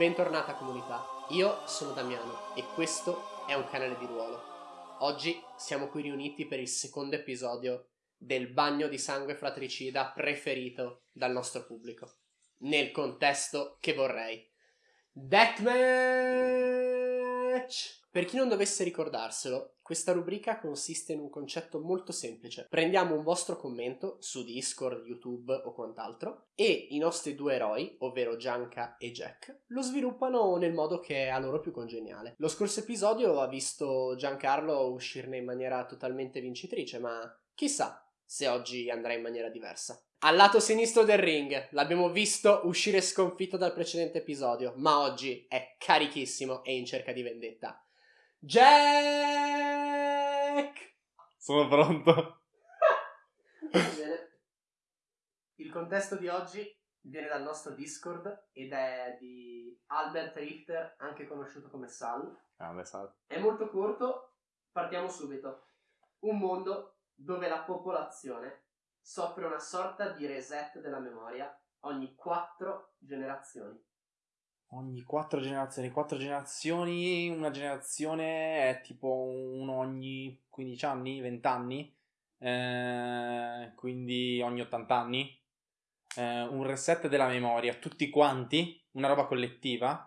Bentornata comunità, io sono Damiano e questo è un canale di ruolo. Oggi siamo qui riuniti per il secondo episodio del bagno di sangue fratricida preferito dal nostro pubblico, nel contesto che vorrei. Deathmatch! Per chi non dovesse ricordarselo, questa rubrica consiste in un concetto molto semplice. Prendiamo un vostro commento su Discord, YouTube o quant'altro e i nostri due eroi, ovvero Gianca e Jack, lo sviluppano nel modo che è a loro più congeniale. Lo scorso episodio ha visto Giancarlo uscirne in maniera totalmente vincitrice, ma chissà se oggi andrà in maniera diversa. Al lato sinistro del ring l'abbiamo visto uscire sconfitto dal precedente episodio, ma oggi è carichissimo e in cerca di vendetta. Jack! Sono pronto. Bene. Il contesto di oggi viene dal nostro Discord ed è di Albert Richter, anche conosciuto come Sal. Grande sal. È molto corto, partiamo subito. Un mondo dove la popolazione soffre una sorta di reset della memoria ogni quattro generazioni. Ogni quattro generazioni. Quattro generazioni, una generazione è tipo uno ogni 15 anni, 20 anni. eh, quindi ogni 80 anni. Eh, un reset della memoria, tutti quanti, una roba collettiva.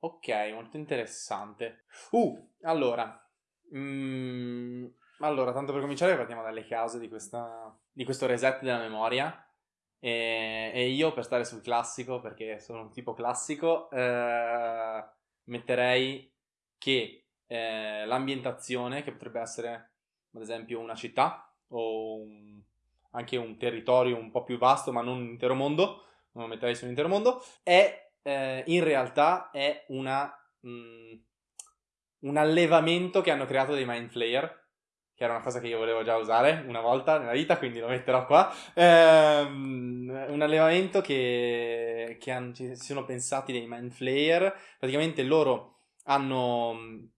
Ok, molto interessante. Uh, allora. mm, allora, tanto per cominciare partiamo dalle cause di, questa, di questo reset della memoria. E, e io per stare sul classico, perché sono un tipo classico, eh, metterei che eh, l'ambientazione, che potrebbe essere ad esempio una città o un- anche un territorio un po' più vasto, ma non un intero mondo, non lo metterei su un intero mondo, è eh, in realtà è una, mm, un allevamento che hanno creato dei Mind Flayer che era una cosa che io volevo già usare una volta nella vita, quindi lo metterò qua. Ehm, un allevamento che, che han- ci sono pensati dei Mind Flayer. Praticamente loro hanno,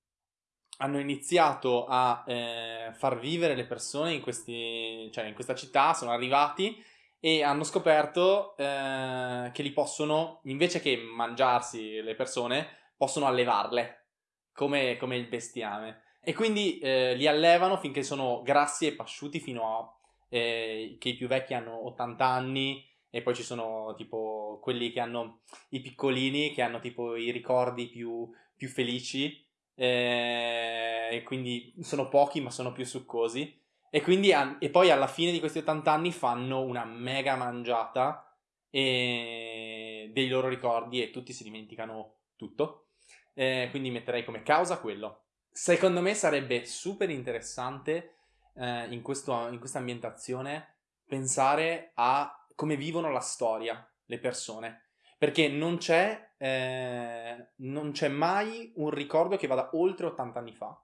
hanno iniziato a eh, far vivere le persone in, questi, cioè in questa città, sono arrivati e hanno scoperto eh, che li possono, invece che mangiarsi le persone, possono allevarle come, come il bestiame. E quindi eh, li allevano finché sono grassi e pasciuti fino a eh, che i più vecchi hanno 80 anni e poi ci sono tipo quelli che hanno i piccolini che hanno tipo i ricordi più, più felici eh, e quindi sono pochi ma sono più succosi. E quindi e poi alla fine di questi 80 anni fanno una mega mangiata e dei loro ricordi e tutti si dimenticano tutto. Eh, quindi metterei come causa quello Secondo me sarebbe super interessante eh, in, questo- in questa ambientazione pensare a come vivono la storia le persone. Perché non c'è, eh, non c'è mai un ricordo che vada oltre 80 anni fa.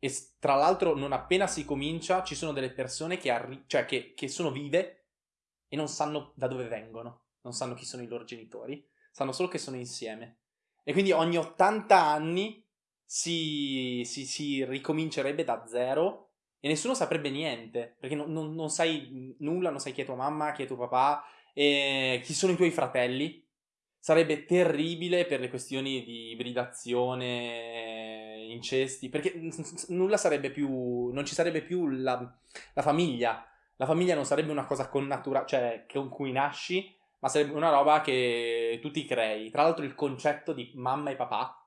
E tra l'altro, non appena si comincia, ci sono delle persone che, arri- cioè che, che sono vive e non sanno da dove vengono, non sanno chi sono i loro genitori, sanno solo che sono insieme. E quindi ogni 80 anni si, si- si ricomincerebbe da zero e nessuno saprebbe niente, perché non, non- non sai nulla, non sai chi è tua mamma, chi è tuo papà, e chi sono i tuoi fratelli. Sarebbe terribile per le questioni di ibridazione, incesti, perché nulla sarebbe più, non ci sarebbe più la, la famiglia. La famiglia non sarebbe una cosa connatura- cioè con cui nasci, ma sarebbe una roba che tu ti crei. Tra l'altro il concetto di mamma e papà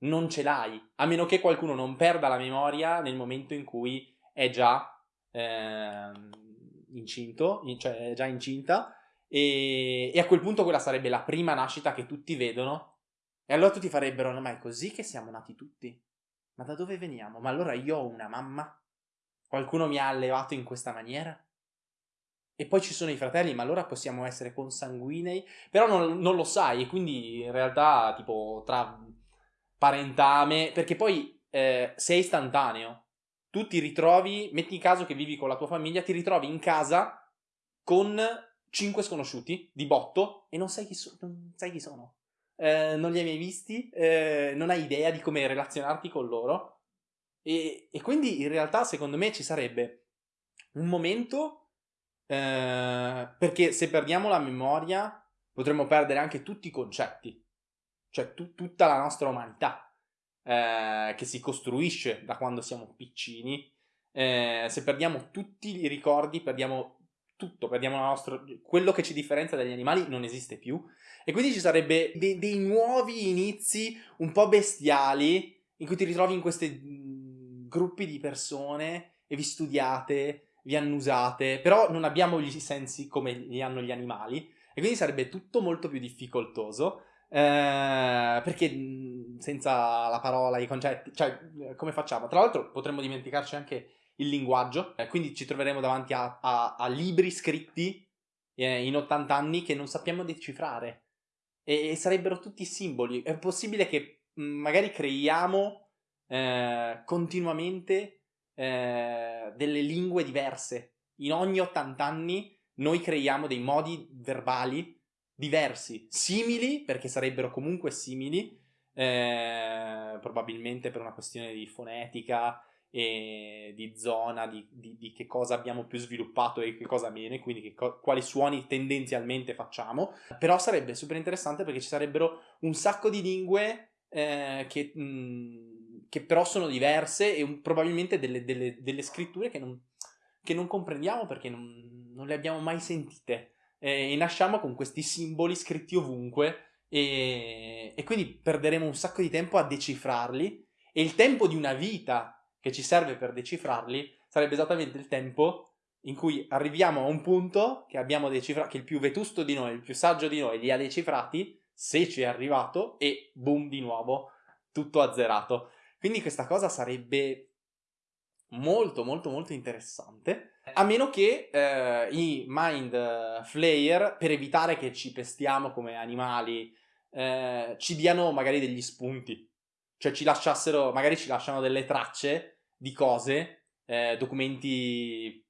non ce l'hai, a meno che qualcuno non perda la memoria nel momento in cui è già ehm, incinto, in- cioè è già incinta, e, e a quel punto quella sarebbe la prima nascita che tutti vedono. E allora tutti farebbero, ma è così che siamo nati tutti? Ma da dove veniamo? Ma allora io ho una mamma? Qualcuno mi ha allevato in questa maniera? E poi ci sono i fratelli, ma allora possiamo essere consanguinei? Però non, non lo sai, e quindi in realtà, tipo, tra parentame, perché poi eh, sei istantaneo. Tu ti ritrovi, metti in caso che vivi con la tua famiglia, ti ritrovi in casa con cinque sconosciuti di botto e non sai chi, so- non sai chi sono. Eh, non li hai mai visti, eh, non hai idea di come relazionarti con loro. E, e quindi in realtà, secondo me, ci sarebbe un momento eh, perché se perdiamo la memoria potremmo perdere anche tutti i concetti. Cioè tu, tutta la nostra umanità eh, che si costruisce da quando siamo piccini. Eh, se perdiamo tutti i ricordi, perdiamo tutto, perdiamo la nostra, quello che ci differenzia dagli animali non esiste più e quindi ci sarebbe dei, dei nuovi inizi un po' bestiali in cui ti ritrovi in questi mm, gruppi di persone e vi studiate, vi annusate, però non abbiamo gli sensi come li hanno gli animali e quindi sarebbe tutto molto più difficoltoso eh, perché mm, senza la parola, i concetti, cioè come facciamo? Tra l'altro potremmo dimenticarci anche il linguaggio, eh, quindi ci troveremo davanti a, a, a libri scritti eh, in 80 anni che non sappiamo decifrare e, e, sarebbero tutti simboli. È possibile che mm, magari creiamo eh, continuamente eh, delle lingue diverse. In ogni 80 anni noi creiamo dei modi verbali diversi, simili, perché sarebbero comunque simili, eh, probabilmente per una questione di fonetica, e di zona, di, di, di, che cosa abbiamo più sviluppato e che cosa meno, quindi co- quali suoni tendenzialmente facciamo. Però sarebbe super interessante perché ci sarebbero un sacco di lingue eh, che, mh, che, però sono diverse e un, probabilmente delle, delle, delle scritture che non, che non, comprendiamo perché non, non, le abbiamo mai sentite. Eh, e nasciamo con questi simboli scritti ovunque e, e quindi perderemo un sacco di tempo a decifrarli e il tempo di una vita che ci serve per decifrarli sarebbe esattamente il tempo in cui arriviamo a un punto che abbiamo decifrato, che il più vetusto di noi, il più saggio di noi li ha decifrati, se ci è arrivato, e boom, di nuovo, tutto azzerato. Quindi questa cosa sarebbe molto, molto, molto interessante. A meno che eh, i Mind Flayer, per evitare che ci pestiamo come animali, eh, ci diano magari degli spunti. Cioè ci lasciassero, magari ci lasciano delle tracce di cose, eh, documenti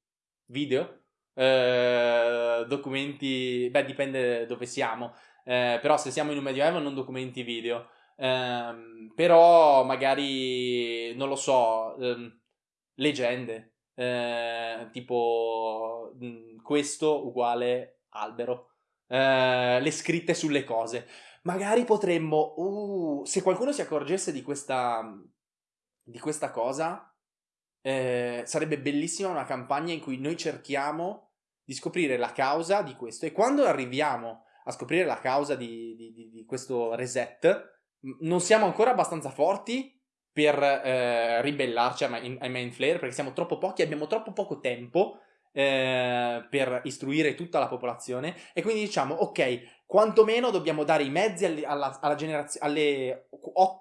video, eh, documenti, beh dipende dove siamo, eh, però se siamo in un medioevo non documenti video, ehm, però magari, non lo so, ehm, leggende, eh, tipo mm, questo uguale albero, eh, le scritte sulle cose. Magari potremmo, uh, se qualcuno si accorgesse di questa, di questa cosa, eh, sarebbe bellissima una campagna in cui noi cerchiamo di scoprire la causa di questo. E quando arriviamo a scoprire la causa di, di, di questo reset, non siamo ancora abbastanza forti per eh, ribellarci ai, ai main flare perché siamo troppo pochi, abbiamo troppo poco tempo eh, per istruire tutta la popolazione e quindi diciamo ok quantomeno dobbiamo dare i mezzi alle, alla, alla generazio- alle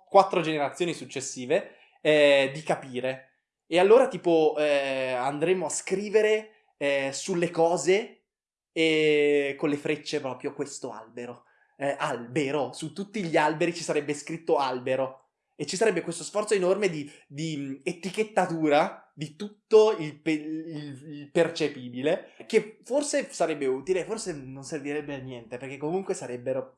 quattro generazioni successive eh, di capire. E allora tipo eh, andremo a scrivere eh, sulle cose e con le frecce proprio questo albero. Eh, albero, su tutti gli alberi ci sarebbe scritto albero. E ci sarebbe questo sforzo enorme di, di etichettatura di tutto il, pe- il, il, percepibile, che forse sarebbe utile, forse non servirebbe a niente, perché comunque sarebbero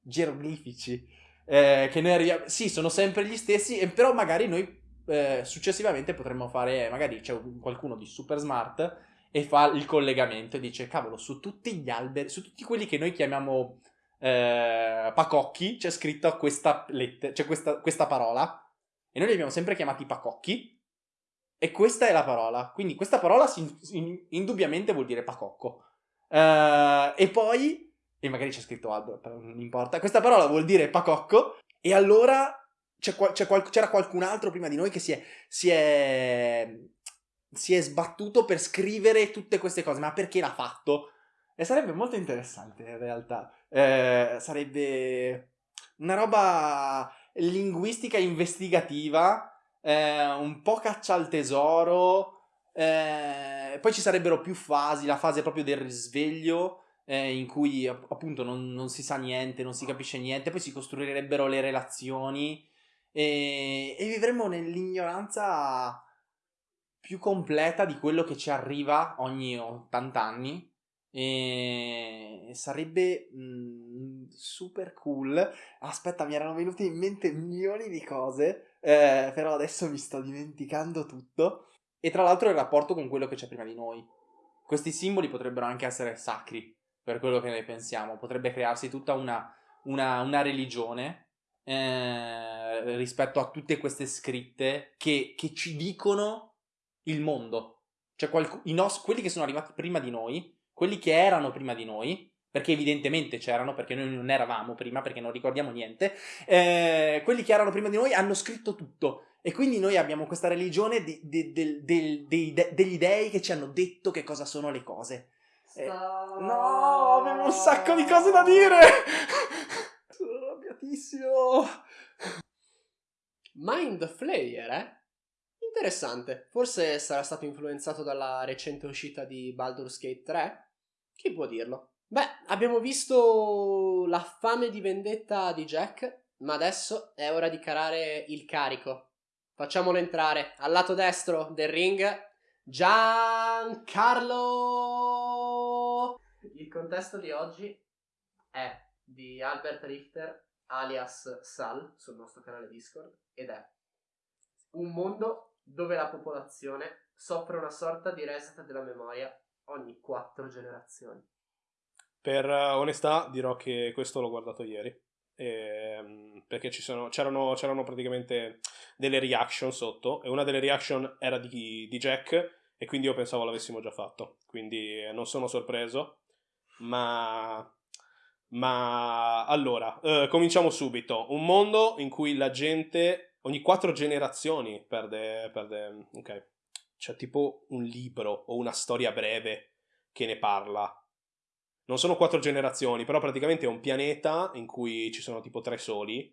geroglifici. Eh, che noi arriviamo... Sì, sono sempre gli stessi, e però magari noi eh, successivamente potremmo fare, magari c'è qualcuno di super smart e fa il collegamento e dice, cavolo, su tutti gli alberi, su tutti quelli che noi chiamiamo eh, pacocchi, c'è scritta questa, lette- c'è questa, questa parola, e noi li abbiamo sempre chiamati pacocchi, e questa è la parola. Quindi questa parola si, in, indubbiamente vuol dire pacocco. Uh, e poi, e magari c'è scritto però non importa, questa parola vuol dire pacocco. E allora c'era qualcun altro prima di noi che si è, si, è, si è sbattuto per scrivere tutte queste cose. Ma perché l'ha fatto? E sarebbe molto interessante in realtà. Eh, sarebbe una roba linguistica investigativa eh, un po' caccia al tesoro, eh, poi ci sarebbero più fasi, la fase proprio del risveglio, eh, in cui appunto non, non, si sa niente, non si capisce niente, poi si costruirebbero le relazioni e, e vivremmo nell'ignoranza più completa di quello che ci arriva ogni 80 anni e sarebbe mh, mm, super cool. Aspetta, mi erano venute in mente milioni di cose, eh, però adesso mi sto dimenticando tutto. E tra l'altro il rapporto con quello che c'è prima di noi. Questi simboli potrebbero anche essere sacri, per quello che noi pensiamo. Potrebbe crearsi tutta una, una, una religione eh, rispetto a tutte queste scritte che, che ci dicono il mondo. Cioè qualc- nos- quelli che sono arrivati prima di noi, quelli che erano prima di noi, perché evidentemente c'erano, perché noi non eravamo prima, perché non ricordiamo niente, eh, quelli che erano prima di noi hanno scritto tutto. E quindi noi abbiamo questa religione di, di, di, degli dei che ci hanno detto che cosa sono le cose. Eh, no, abbiamo un sacco di cose da dire! Sono arrabbiatissimo! Mind Flayer, eh? Interessante. Forse sarà stato influenzato dalla recente uscita di Baldur's Gate 3? Chi può dirlo? Beh, abbiamo visto la fame di vendetta di Jack, ma adesso è ora di carare il carico. Facciamolo entrare al lato destro del ring. Giancarlo! Il contesto di oggi è di Albert Richter alias Sal sul nostro canale Discord ed è un mondo dove la popolazione soffre una sorta di reset della memoria ogni quattro generazioni. Per eh, onestà dirò che questo l'ho guardato ieri. Ehm, perché sono, c'erano, c'erano, praticamente delle reaction sotto e una delle reaction era di, di, Jack e quindi io pensavo l'avessimo già fatto quindi non sono sorpreso ma ma allora eh, cominciamo subito un mondo in cui la gente ogni quattro generazioni perde, perde ok c'è tipo un libro o una storia breve che ne parla non sono quattro generazioni, però praticamente è un pianeta in cui ci sono tipo tre soli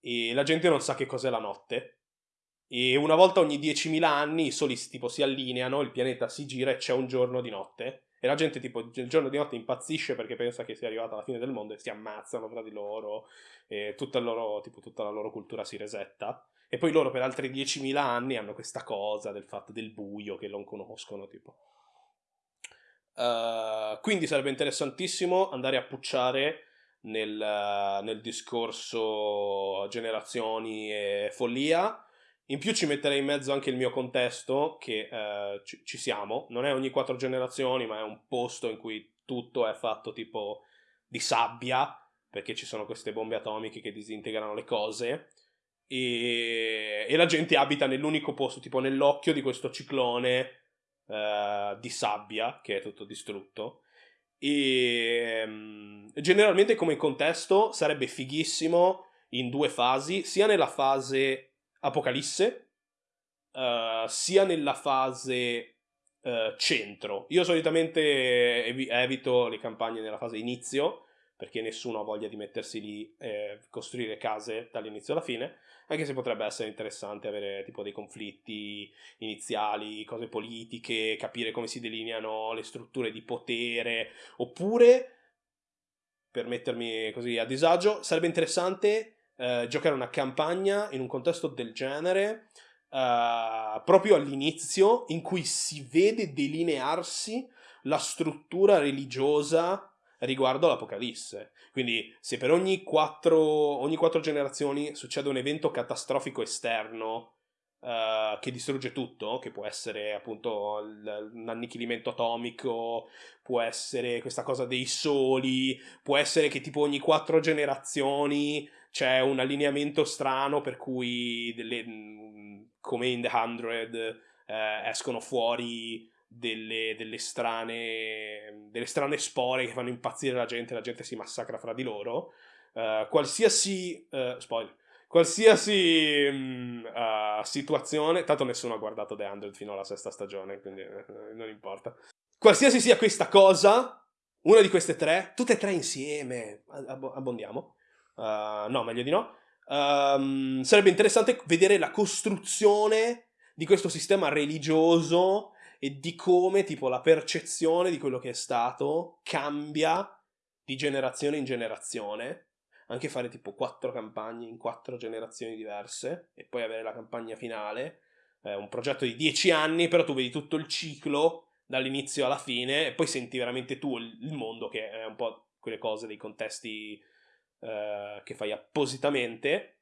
e la gente non sa che cos'è la notte. E una volta ogni 10.000 anni i soli tipo si allineano, il pianeta si gira e c'è un giorno di notte. E la gente tipo il giorno di notte impazzisce perché pensa che sia arrivata la fine del mondo e si ammazzano tra di loro e tutta, loro, tipo, tutta la loro cultura si resetta. E poi loro per altri 10.000 anni hanno questa cosa del fatto del buio che non conoscono, tipo. Uh, quindi sarebbe interessantissimo andare a pucciare nel, uh, nel, discorso generazioni e follia. In più ci metterei in mezzo anche il mio contesto, che uh, ci, ci, siamo. Non è ogni quattro generazioni, ma è un posto in cui tutto è fatto tipo di sabbia, perché ci sono queste bombe atomiche che disintegrano le cose. E, e la gente abita nell'unico posto, tipo nell'occhio di questo ciclone uh, di sabbia che è tutto distrutto. E um, generalmente come contesto sarebbe fighissimo in due fasi, sia nella fase apocalisse, uh, sia nella fase uh, centro. Io solitamente ev- evito le campagne nella fase inizio, perché nessuno ha voglia di mettersi lì e costruire case dall'inizio alla fine, anche se potrebbe essere interessante avere tipo dei conflitti iniziali, cose politiche, capire come si delineano le strutture di potere, oppure, per mettermi così a disagio, sarebbe interessante eh, giocare una campagna in un contesto del genere, eh, proprio all'inizio, in cui si vede delinearsi la struttura religiosa riguardo l'Apocalisse. Quindi se per ogni quattro, ogni quattro generazioni succede un evento catastrofico esterno uh, che distrugge tutto, che può essere appunto l'annichilimento atomico, può essere questa cosa dei soli, può essere che tipo ogni quattro generazioni c'è un allineamento strano per cui delle, come in The Hundred eh, escono fuori delle, delle, strane, delle strane spore che fanno impazzire la gente, la gente si massacra fra di loro. Uh, qualsiasi uh, spoiler, qualsiasi um, uh, situazione, tanto nessuno ha guardato The Hundred fino alla sesta stagione, quindi non importa. Qualsiasi sia questa cosa, una di queste tre, tutte e tre insieme, ab- abbondiamo. no, meglio di no. Um, sarebbe interessante vedere la costruzione di questo sistema religioso e di come tipo la percezione di quello che è stato cambia di generazione in generazione. Anche fare tipo quattro campagne in quattro generazioni diverse e poi avere la campagna finale. È un progetto di dieci anni, però tu vedi tutto il ciclo dall'inizio alla fine e poi senti veramente tu il mondo, che è un po' quelle cose dei contesti eh, che fai appositamente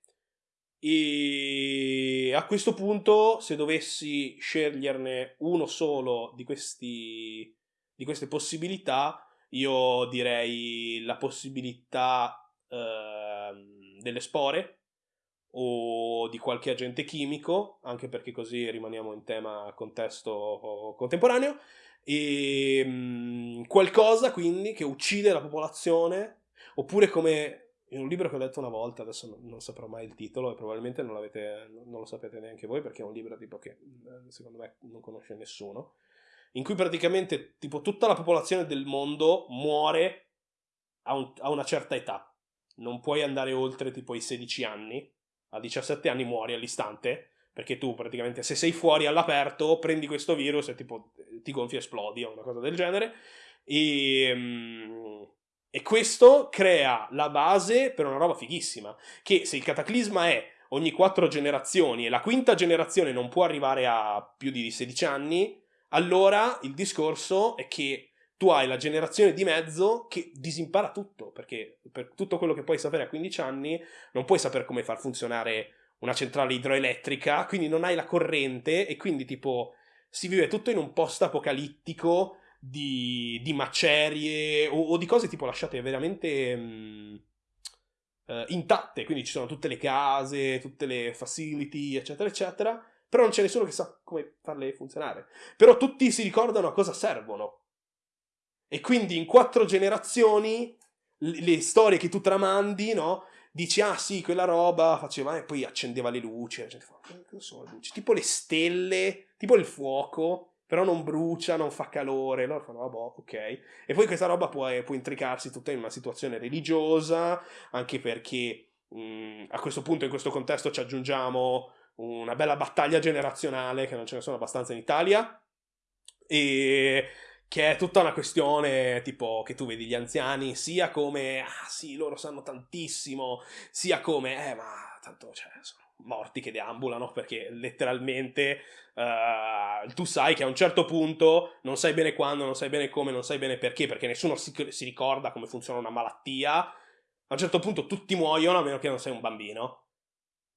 e a questo punto, se dovessi sceglierne uno solo di, questi, di queste possibilità, io direi la possibilità eh, delle spore o di qualche agente chimico, anche perché così rimaniamo in tema contesto contemporaneo, e mh, qualcosa quindi che uccide la popolazione, oppure come in un libro che ho letto una volta, adesso non, saprò mai il titolo e probabilmente non, non, lo sapete neanche voi perché è un libro tipo che secondo me non conosce nessuno, in cui praticamente tipo tutta la popolazione del mondo muore a, un, a una certa età. Non puoi andare oltre tipo i 16 anni, a 17 anni muori all'istante, perché tu praticamente se sei fuori all'aperto prendi questo virus e tipo ti gonfi e esplodi o una cosa del genere. E, um, e questo crea la base per una roba fighissima, che se il cataclisma è ogni quattro generazioni e la quinta generazione non può arrivare a più di 16 anni, allora il discorso è che tu hai la generazione di mezzo che disimpara tutto, perché per tutto quello che puoi sapere a 15 anni non puoi sapere come far funzionare una centrale idroelettrica, quindi non hai la corrente e quindi tipo si vive tutto in un post apocalittico di, di macerie o, o, di cose tipo lasciate veramente mh, uh, intatte, quindi ci sono tutte le case, tutte le facility, eccetera, eccetera, però non c'è nessuno che sa come farle funzionare. Però tutti si ricordano a cosa servono. E quindi in quattro generazioni le, le storie che tu tramandi, no? Dici, ah sì, quella roba faceva e poi accendeva le luci. La gente fa, cosa sono le luci? Tipo le stelle, tipo il fuoco, però non brucia, non fa calore. Loro fanno, vabbè, ok. E poi questa roba può, può intricarsi tutta in una situazione religiosa, anche perché mh, a questo punto, in questo contesto, ci aggiungiamo una bella battaglia generazionale, che non ce ne sono abbastanza in Italia. E che è tutta una questione tipo che tu vedi gli anziani sia come ah sì loro sanno tantissimo sia come eh ma tanto cioè sono morti che deambulano perché letteralmente uh, tu sai che a un certo punto non sai bene quando, non sai bene come, non sai bene perché perché nessuno si, si ricorda come funziona una malattia. A un certo punto tutti muoiono a meno che non sei un bambino.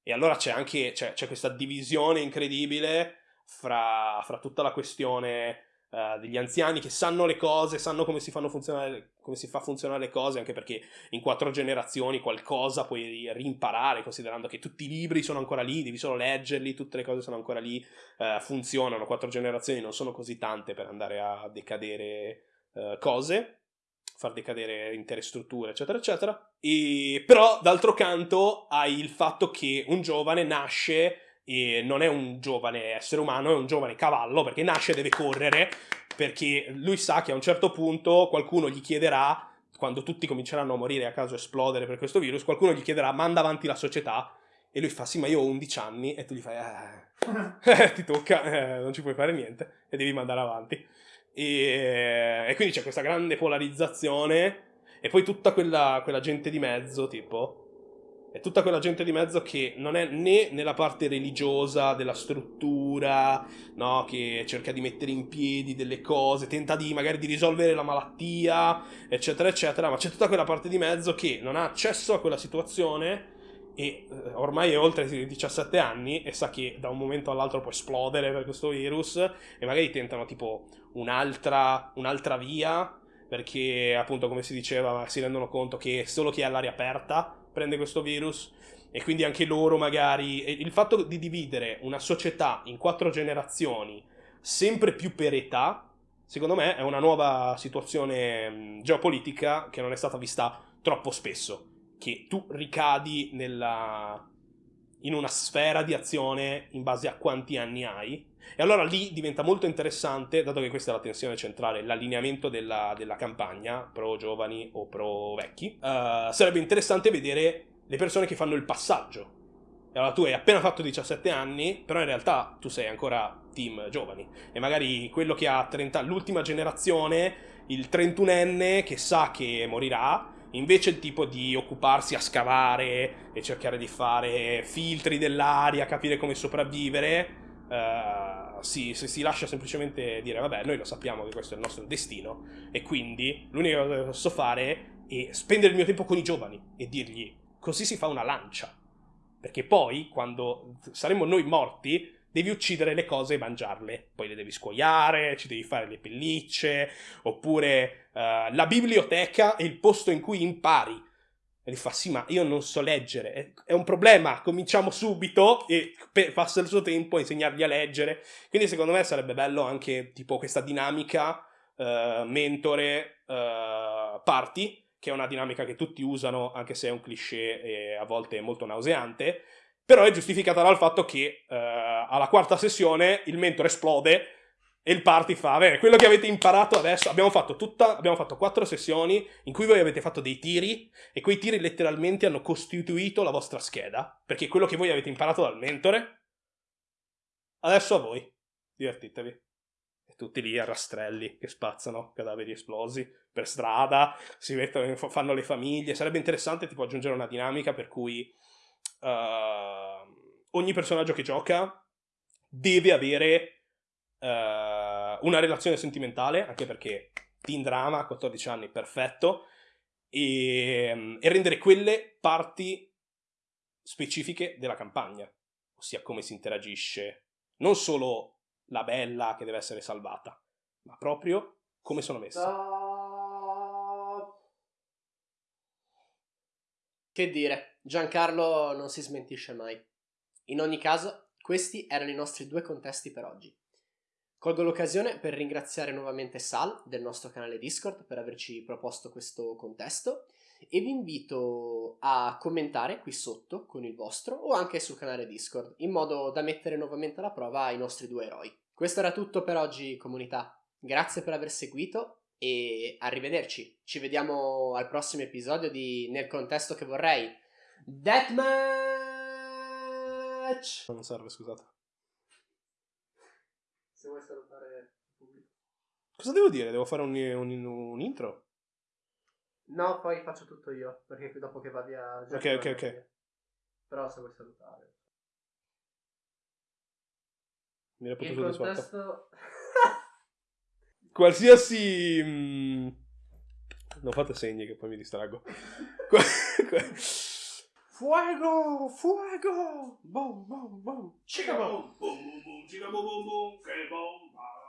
E allora c'è anche c'è, c'è questa divisione incredibile fra, fra tutta la questione uh, degli anziani che sanno le cose, sanno come si, come si fa funzionare le cose, anche perché in quattro generazioni qualcosa puoi rimparare, considerando che tutti i libri sono ancora lì, devi solo leggerli, tutte le cose sono ancora lì, uh, funzionano, quattro generazioni non sono così tante per andare a decadere uh, cose far decadere intere strutture, eccetera, eccetera. E, però, d'altro canto, hai il fatto che un giovane nasce e non è un giovane essere umano, è un giovane cavallo perché nasce e deve correre perché lui sa che a un certo punto qualcuno gli chiederà quando tutti cominceranno a morire a caso esplodere per questo virus, qualcuno gli chiederà manda avanti la società? E lui fa sì ma io ho 11 anni. E tu gli fai eh, ti tocca, eh, non ci puoi fare niente e devi mandare avanti. E, e quindi c'è questa grande polarizzazione e poi tutta quella, quella gente di mezzo tipo è tutta quella gente di mezzo che non è né nella parte religiosa della struttura, no? che cerca di mettere in piedi delle cose, tenta di magari di risolvere la malattia, eccetera, eccetera, ma c'è tutta quella parte di mezzo che non ha accesso a quella situazione e eh, ormai è oltre i 17 anni e sa che da un momento all'altro può esplodere per questo virus e magari tentano tipo un'altra, un'altra via perché appunto come si diceva si rendono conto che solo chi è all'aria aperta prende questo virus e quindi anche loro magari... il fatto di dividere una società in quattro generazioni, sempre più per età, secondo me è una nuova situazione geopolitica che non è stata vista troppo spesso, che tu ricadi nella, in una sfera di azione in base a quanti anni hai. E allora lì diventa molto interessante, dato che questa è la tensione centrale, l'allineamento della, della campagna, pro giovani o pro vecchi, uh, sarebbe interessante vedere le persone che fanno il passaggio. E allora tu hai appena fatto 17 anni, però in realtà tu sei ancora team giovani. E magari quello che ha 30, l'ultima generazione, il 31enne che sa che morirà, invece tipo di occuparsi a scavare e cercare di fare filtri dell'aria, capire come sopravvivere, uh, si, si, lascia semplicemente dire vabbè noi lo sappiamo che questo è il nostro destino e quindi l'unica cosa che posso fare è spendere il mio tempo con i giovani e dirgli così si fa una lancia. Perché poi, quando saremo noi morti, devi uccidere le cose e mangiarle. Poi le devi scuoiare, ci devi fare le pellicce, oppure uh, la biblioteca è il posto in cui impari. E gli fa, sì, ma io non so leggere, è, un problema, cominciamo subito e passa il suo tempo a insegnargli a leggere. Quindi secondo me sarebbe bello anche tipo questa dinamica eh, mentore eh, party, che è una dinamica che tutti usano, anche se è un cliché e a volte molto nauseante, però è giustificata dal fatto che eh, alla quarta sessione il mentore esplode e il party fa, bene, quello che avete imparato adesso, abbiamo fatto tutta, abbiamo fatto quattro sessioni in cui voi avete fatto dei tiri e quei tiri letteralmente hanno costituito la vostra scheda, perché quello che voi avete imparato dal mentore, adesso a voi, divertitevi. E tutti lì a rastrelli che spazzano cadaveri esplosi per strada, si mettono, fanno le famiglie, sarebbe interessante tipo aggiungere una dinamica per cui uh, ogni personaggio che gioca deve avere uh, una relazione sentimentale, anche perché teen drama a 14 anni, perfetto, e, e rendere quelle parti specifiche della campagna, ossia come si interagisce, non solo la bella che deve essere salvata, ma proprio come sono messe. Che dire, Giancarlo non si smentisce mai. In ogni caso, questi erano i nostri due contesti per oggi. Colgo l'occasione per ringraziare nuovamente Sal del nostro canale Discord per averci proposto questo contesto e vi invito a commentare qui sotto con il vostro o anche sul canale Discord in modo da mettere nuovamente alla prova i nostri due eroi. Questo era tutto per oggi comunità, grazie per aver seguito e arrivederci. Ci vediamo al prossimo episodio di Nel contesto che vorrei. Deathmatch! Non serve, scusate. Se vuoi salutare il pubblico. Cosa devo dire? Devo fare un, un, un intro? No, poi faccio tutto io, perché dopo che va via... Ok, ok, ok. Però se vuoi salutare... Mi potuto disfatto. contesto... Qualsiasi... mm, non fate segni che poi mi distraggo. Fuego! Fuego! Boom, boom, boom! Chica boom! boom, boom, boom, chica boom, boom, boom, bomba, bimba, guarda.